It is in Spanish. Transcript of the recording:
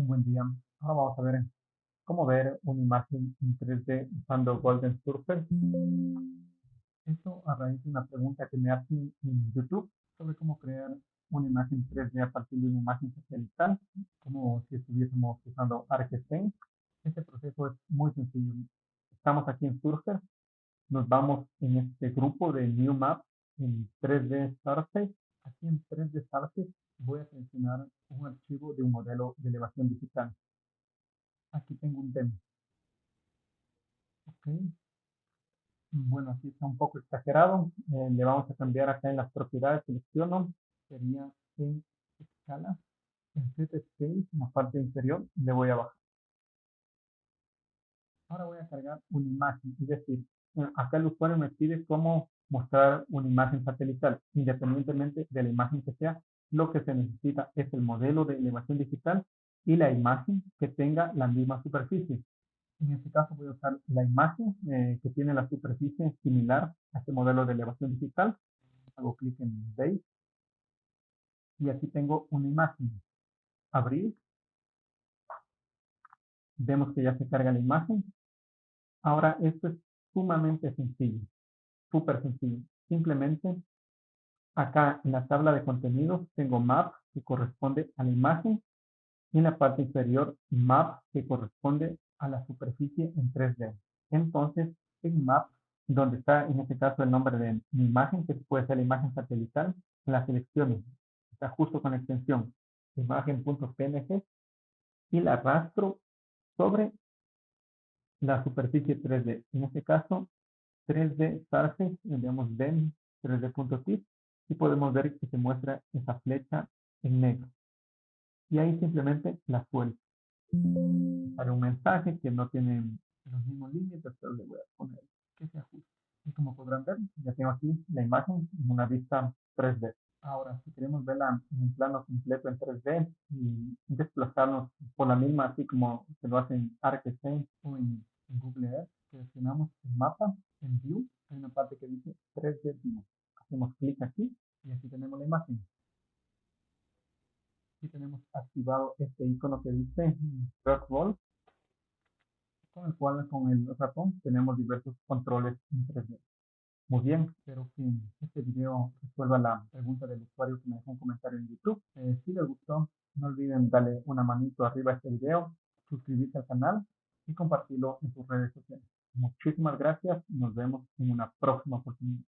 Un buen día. Ahora vamos a ver cómo ver una imagen en 3D usando Golden Surfer. Esto a raíz de una pregunta que me hacen en YouTube sobre cómo crear una imagen 3D a partir de una imagen satelital, como si estuviésemos usando ArcScene. Este proceso es muy sencillo. Estamos aquí en Surfer, nos vamos en este grupo de New Map en 3D Surface. Aquí en 3D Surface voy a seleccionar un archivo de un modelo de elevación digital. Aquí tengo un demo. Ok. Bueno, aquí está un poco exagerado. Eh, le vamos a cambiar acá en las propiedades. Selecciono. Sería en escala. En set scale, en la parte inferior, le voy a bajar. Ahora voy a cargar una imagen. Es decir, eh, acá el usuario me pide cómo mostrar una imagen satelital, independientemente de la imagen que sea, lo que se necesita es el modelo de elevación digital y la imagen que tenga la misma superficie. En este caso voy a usar la imagen eh, que tiene la superficie similar a este modelo de elevación digital. Hago clic en Base y aquí tengo una imagen. Abrir. Vemos que ya se carga la imagen. Ahora esto es sumamente sencillo, súper sencillo. Simplemente Acá en la tabla de contenidos tengo map que corresponde a la imagen y en la parte inferior map que corresponde a la superficie en 3D. Entonces en map, donde está en este caso el nombre de mi imagen, que puede ser la imagen satelital, la selecciono. Está justo con la extensión imagen.png y la arrastro sobre la superficie 3D. En este caso 3D Surface, digamos Ben 3D.tip y podemos ver que se muestra esa flecha en negro. Y ahí simplemente la suelto. Sale un mensaje que no tiene los mismos límites, pero le voy a poner que se ajuste. Y como podrán ver, ya tengo aquí la imagen en una vista 3D. Ahora, si queremos verla en un plano completo en 3D y desplazarnos por la misma, así como se lo hace en ArcScene o en, Google Earth, seleccionamos el mapa en View, hay una parte que dice 3D View hacemos clic aquí y aquí tenemos la imagen. Aquí tenemos activado este icono que dice Roll, con el cual con el ratón tenemos diversos controles en 3D. Muy bien, espero que este video resuelva la pregunta del usuario que me dejó un comentario en YouTube. Eh, si les gustó, no olviden darle una manito arriba a este video, suscribirse al canal y compartirlo en sus redes sociales. Muchísimas gracias. Nos vemos en una próxima oportunidad.